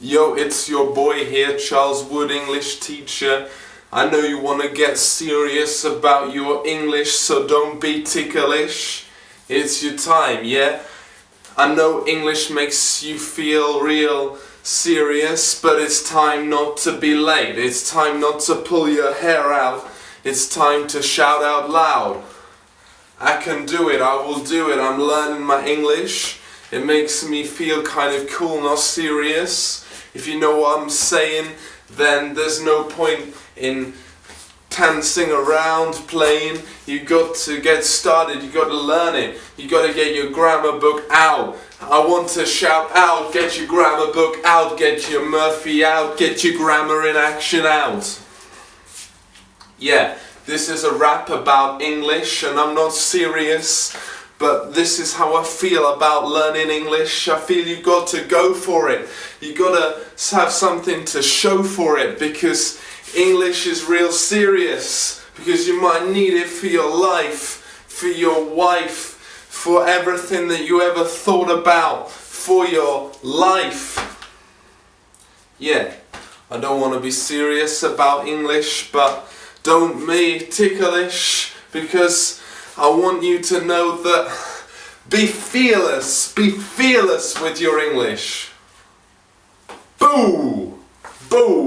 Yo, it's your boy here, Charles Wood, English teacher. I know you want to get serious about your English, so don't be ticklish. It's your time, yeah? I know English makes you feel real serious, but it's time not to be late. It's time not to pull your hair out. It's time to shout out loud. I can do it, I will do it. I'm learning my English. It makes me feel kind of cool, not serious. If you know what I'm saying, then there's no point in dancing around, playing. You got to get started, you got to learn it. You got to get your grammar book out. I want to shout out, get your grammar book out, get your Murphy out, get your grammar in action out. Yeah, this is a rap about English and I'm not serious but this is how I feel about learning English. I feel you've got to go for it. You've got to have something to show for it because English is real serious. Because you might need it for your life, for your wife, for everything that you ever thought about, for your life. Yeah, I don't want to be serious about English, but don't be ticklish because I want you to know that be fearless, be fearless with your English. Boo! Boo!